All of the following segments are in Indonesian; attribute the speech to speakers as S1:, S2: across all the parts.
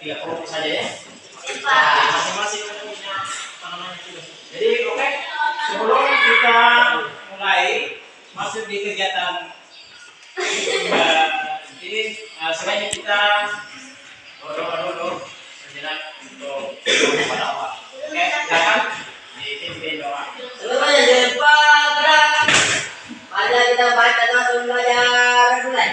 S1: tiga kelompok saja ya. Nah, masing-masing punya tanamannya juga. Jadi oke, okay. sebelum kita mulai masuk di kegiatan ini, eh, uh, sebaiknya kita dorong-dorong sejenak untuk kepada Allah. Oke, silakan dipimpin doa.
S2: Semuanya cepat berangkat. Mari kita baca doa sebelum belajar. Mulai.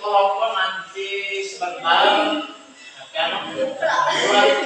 S1: kelompok nanti sebentar ya akan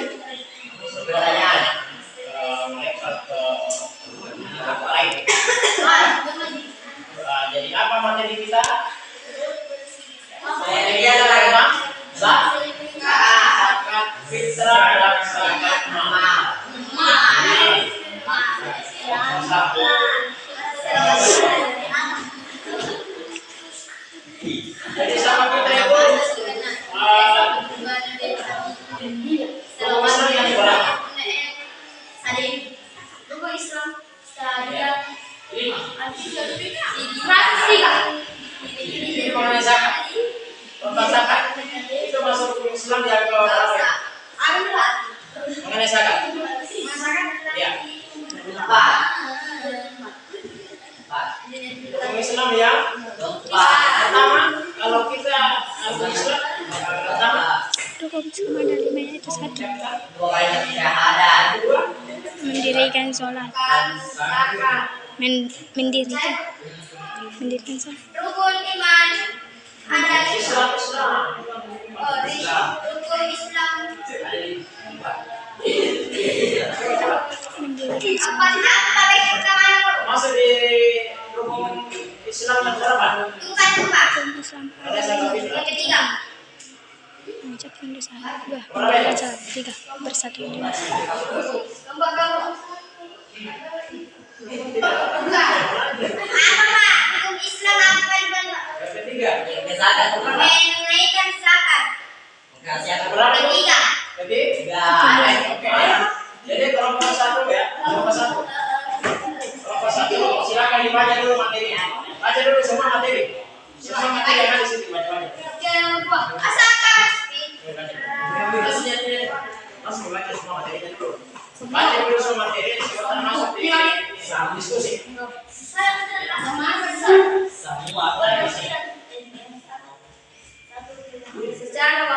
S3: mendirikan sholat Men, mendirikan mendirikan sholat
S4: rukun iman. Ada
S1: Islam.
S4: Rukun Islam.
S1: Masuk di rukun Islam yang berapa?
S4: Bukan.
S3: Islam.
S1: Ada
S4: tiga.
S3: Mengucapkan dosa dua, tiga, bersatu.
S4: Dua. Apa Pak? Hukum Islam apa benar?
S1: Yang ketiga.
S2: Kesakan.
S4: Menunaikan zakat.
S2: Aku
S1: Berapa?
S4: Ketiga.
S1: Ketiga.
S2: Tiga.
S1: Oke. Jadi kelompok satu ya, kelompok satu. Kelompok satu silakan dibaca dulu materinya. Baca dulu semua materi. Semua materi yang ada di sini baca-baca.
S4: Zakat.
S1: Oke, baca. Langsung baca semua materinya dulu. Baca dulu semua materi sebelum masuk di dalam diskusi.
S2: semua.
S4: Secara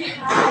S4: Tiga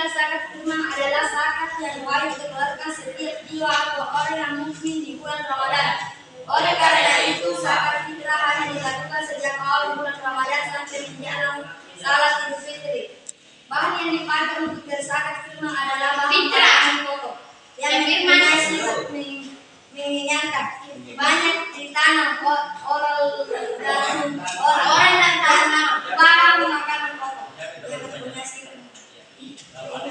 S4: istilah zakat firman adalah zakat yang wajib dikeluarkan setiap jiwa atau orang yang mukmin di bulan Ramadan. Oleh karena itu zakat fitrah hanya dilakukan sejak awal bulan Ramadan sampai menjelang salat Idul Fitri. Bahan yang dipakai untuk berzakat firman adalah bahan makanan pokok yang mempunyai sifat. Banyak ditanam o- oral dan orang dan tanam bahan makanan pokok yang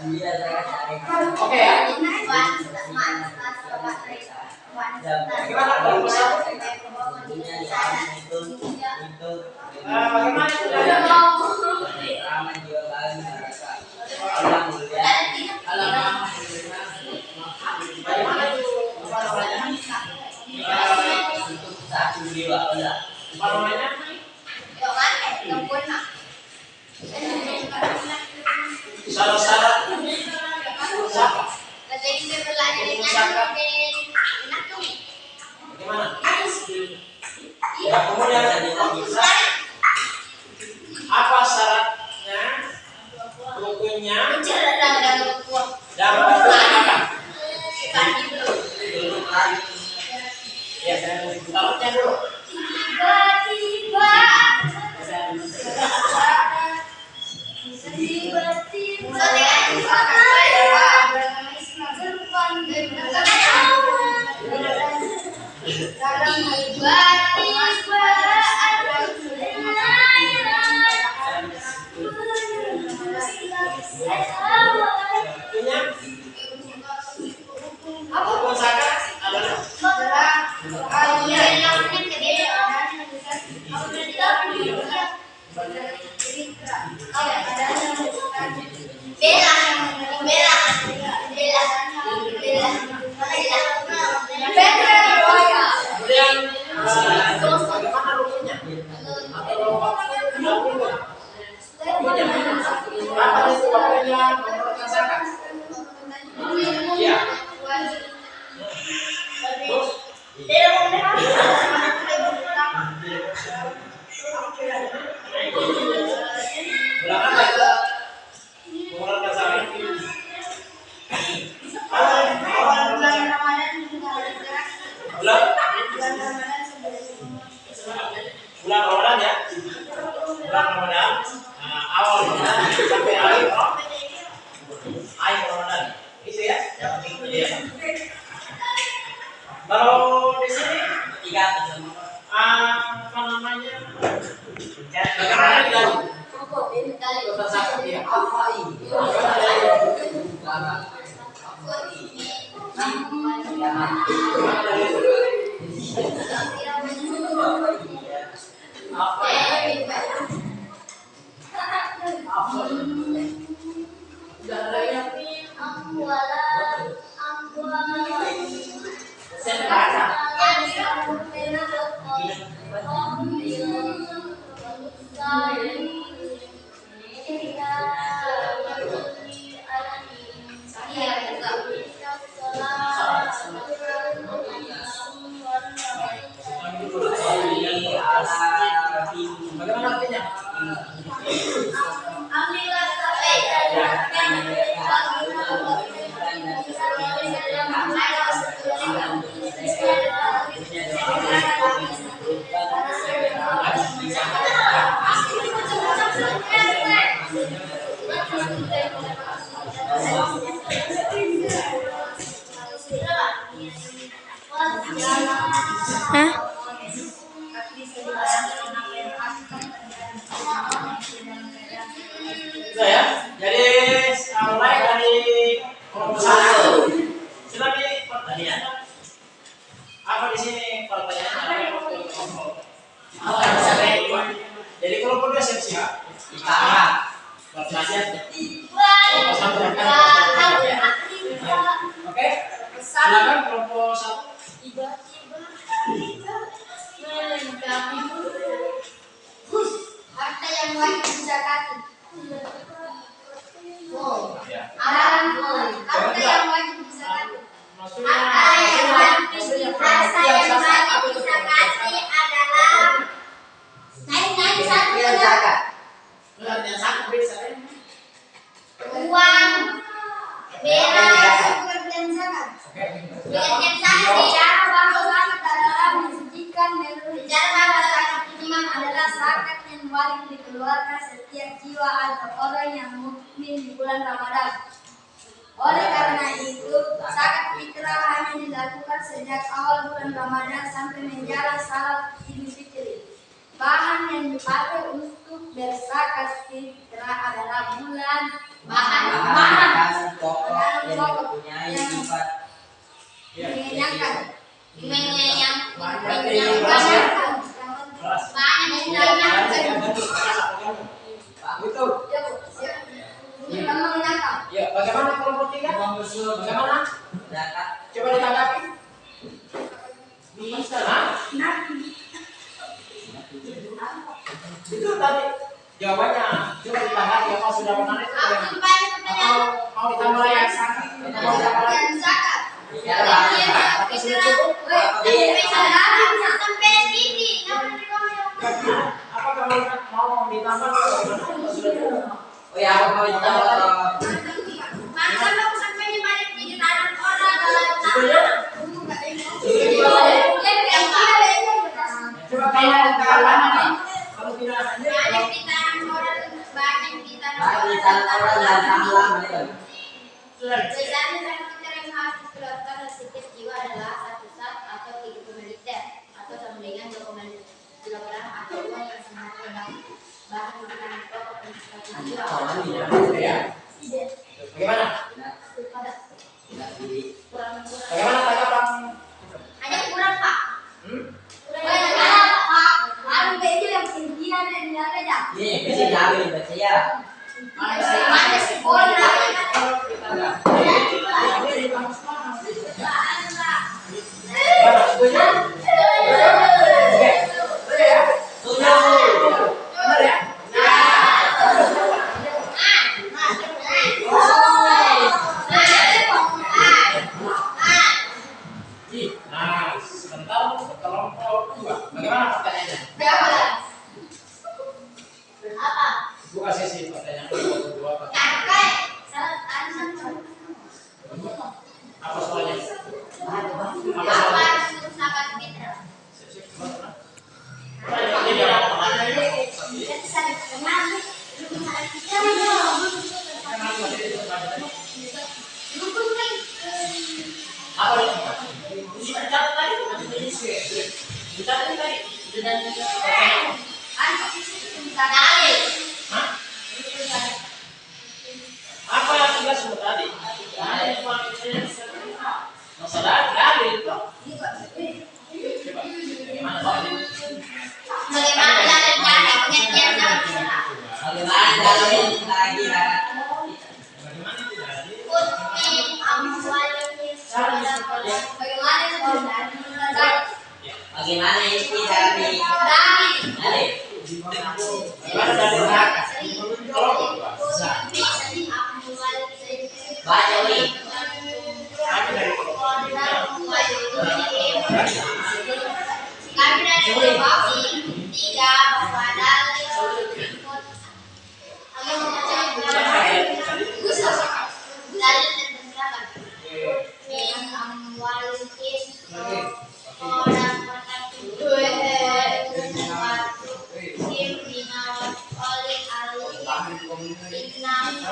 S5: Oke ya. Gimana kalau misal? Bagaimana itu kalian? Bagaimana
S4: よかった。Untuk berzakat fitrah adalah bulan bahan bahan
S2: yang mempunyai sifat
S4: mengenyangkan
S1: yang beras ya?
S4: mengenyangkan
S1: Beras.
S4: bahan yang mengenyangkan
S2: Betul.
S4: Ya, Bu. Siap. Ini kan mengenyangkan
S1: Ya, bagaimana kelompok tiga? Bagaimana?
S2: Zakat.
S1: Coba ditanggapi. Bisa, nah? Itu tadi jawabannya. Coba ditanggapi apa sudah menarik ya? Atau mau ditambah? Mau ditambah
S4: yang zakat
S2: Ya.
S1: Apa sudah cukup?
S4: Woi,
S2: Iya.
S4: sampai sini.
S1: Apa kamu mau ditambah?
S2: Oh ya, apa mau ditambah?
S4: Aku sampai orang?
S1: Coba kalau kalau kalau
S4: tangan orang
S2: dan
S4: yang harus dikeluarkan oleh adalah satu sat atau tiga liter atau sama dengan 2,5 kilogram atau uang yang rendah bahan makanan pokok satu jiwa.
S2: apa ya?
S1: Kita dapat tadi
S4: kan
S6: kita
S4: tadi dengan be happy.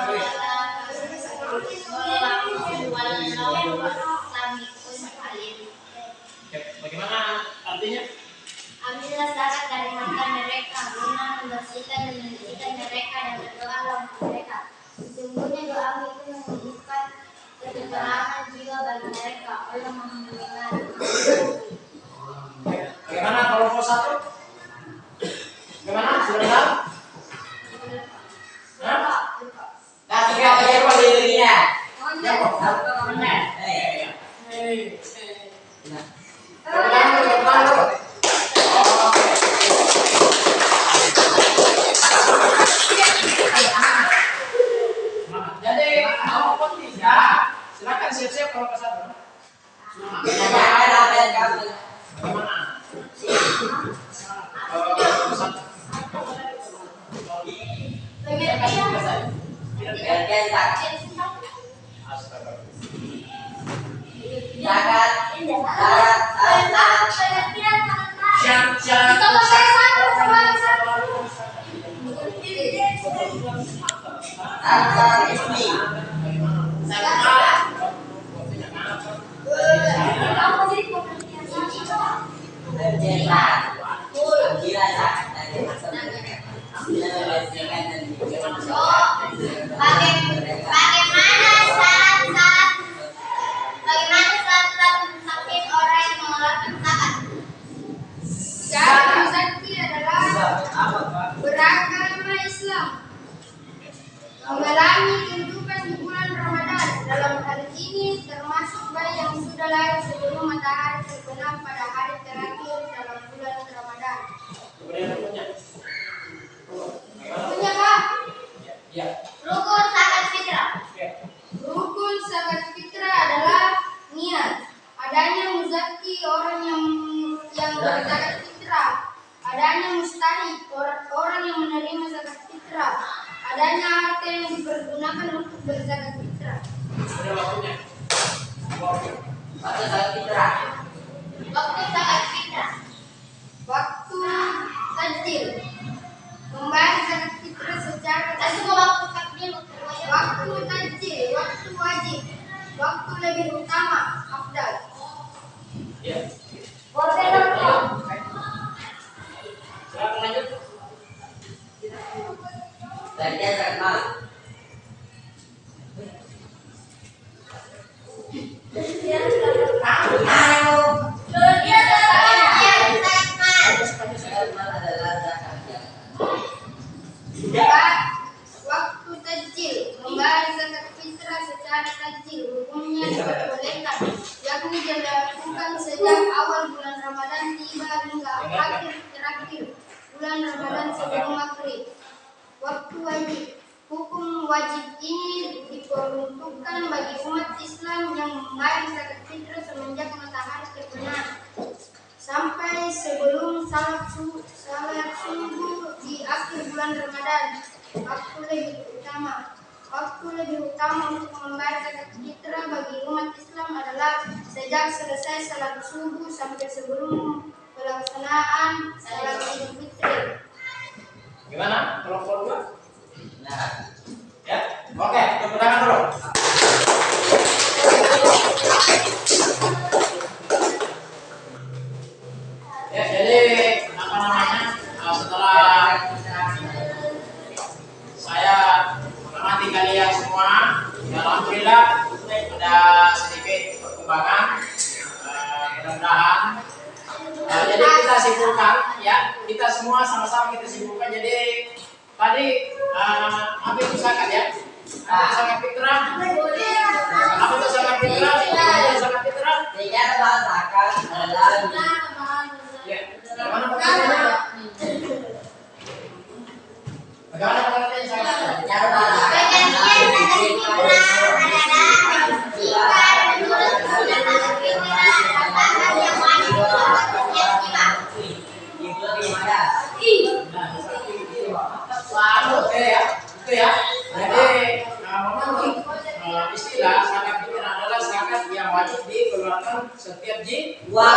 S4: Hallelujah I love you. Sejak selesai salat subuh sampai sebelum pelaksanaan salat Idul Fitri.
S1: Gimana? Kalau dua?
S2: Nah.
S1: Ya. Oke, okay, dulu. Ya, jadi apa namanya? Nah, setelah saya mengamati kalian semua, ya alhamdulillah ada sedikit perkembangan kita simpulkan ya, kita semua sama-sama kita simpulkan. Jadi tadi uh, apa itu zakat ya? Apa itu zakat fitrah? Apa itu zakat fitrah? Apa itu zakat fitrah?
S2: Tiga tebal zakat adalah
S1: Ya. Bagaimana pengertiannya? Bagaimana pengertian zakat?
S2: tiga tebal itu
S1: ya. Jadi menurut uh, istilah zakat fitrah adalah zakat yang wajib dikeluarkan setiap jiwa.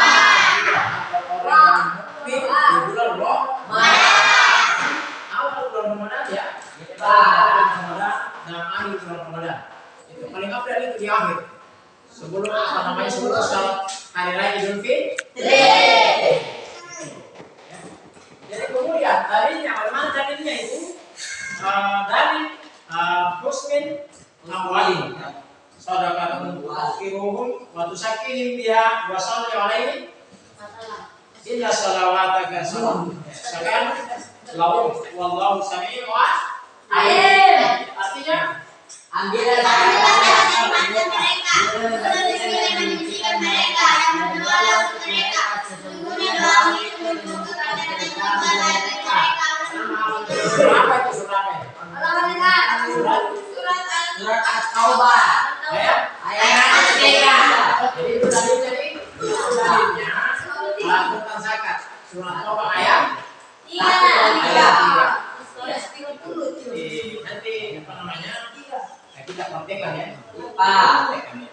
S1: Praktekkan ya
S2: Pak.
S1: Praktekkan ya.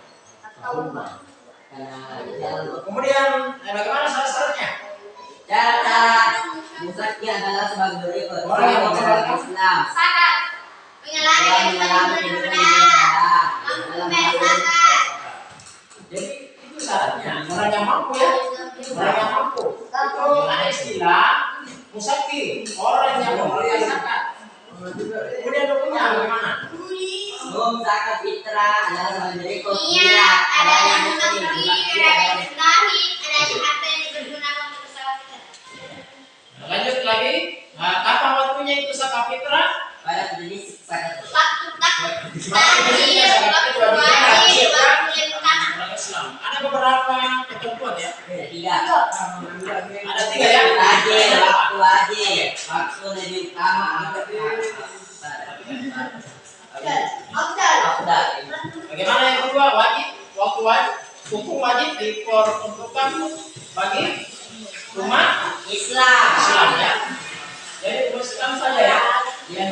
S2: Karena
S1: kemudian eh, bagaimana syarat-syaratnya
S2: Cara Musaki adalah sebagai berikut.
S1: Orang yang
S2: Orang Islam. Kehidupan yang dalam hal
S1: jadi itu syaratnya orang yang mampu ya. Orang yang mampu. Itu ada istilah musaki orang yang mengeluarkan zakat. Kemudian hukumnya bagaimana
S2: Hukum zakat fitrah adalah sebagai berikut.
S5: Iya, ada yang memberi,
S2: musaki
S5: ada yang
S2: adalah
S5: disedahi, ada yang harta yang dipergunakan untuk usaha kita.
S1: lanjut lagi. Nah, kapan waktunya itu zakat fitrah?
S2: Pada zakat
S5: Waktu
S1: zakat fitrah.
S5: wajib,
S1: wajib, ya.
S5: waktu yang utama.
S1: orang Islam ada beberapa ketentuan ya?
S2: Tiga.
S1: ada tiga ya?
S2: Wajib, waktu wajib, waktu lebih utama Afdal.
S1: Bagaimana yang kedua wajib waktu wajib hukum wajib diperuntukkan bagi umat
S2: Islam.
S1: Islam ya. Jadi Islam saja ya yang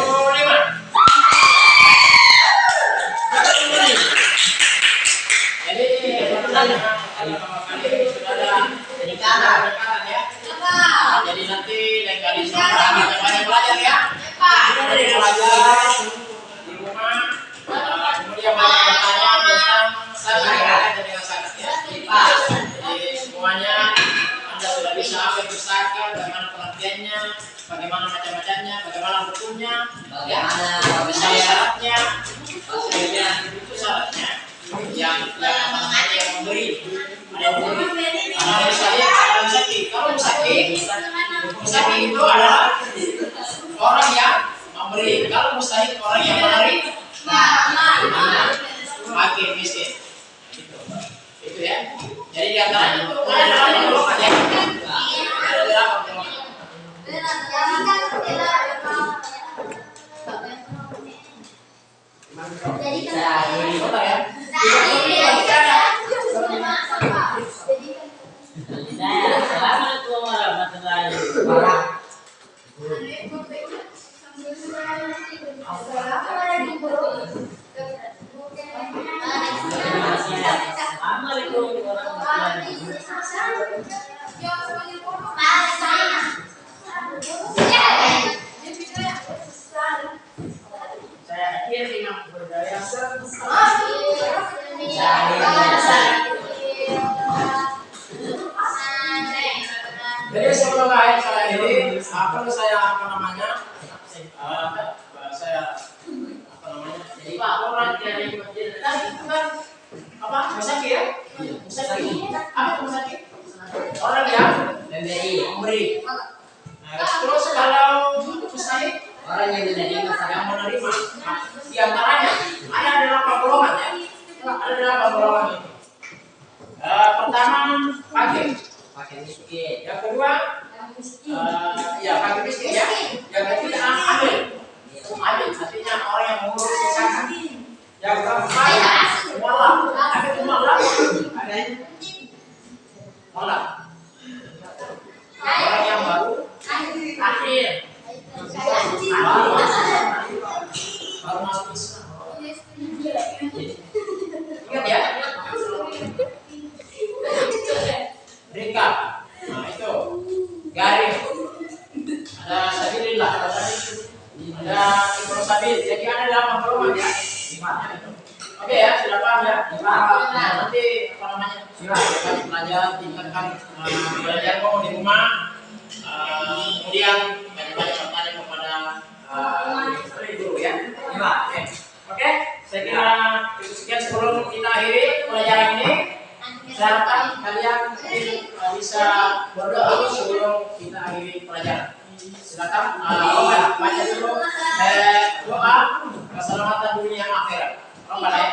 S1: bagaimana macam-macamnya, bagaimana hukumnya, ya,
S2: Bagaimana
S1: syaratnya,
S2: Maksudnya.
S1: itu syaratnya. Yang yang apa namanya yang memberi. Ada yang memberi. Ada yang sakit ada yang sakit kalau sakit sakit itu adalah orang yang memberi. Kalau mustahil orang yang menarik makin miskin. Itu itu ya. Jadi di antaranya itu
S5: Jadi.
S1: Betul ya
S2: Saya Assalamualaikum warahmatullahi wabarakatuh. Assalamualaikum warahmatullahi wabarakatuh.
S1: saya Jadi sebelum akhir saya ini, apa saya apa namanya? eh, saya apa namanya? Jadi pak orang dari masjid tadi itu kan apa? Musaki ya? Musaki. Apa musaki? Orang yang memberi. Akhiri pelajaran ini. Saya harapkan kalian uh, bisa berdoa sebelum kita akhiri pelajaran. Silakan uh, baca dulu eh, doa keselamatan dunia akhirat. Rombala ya.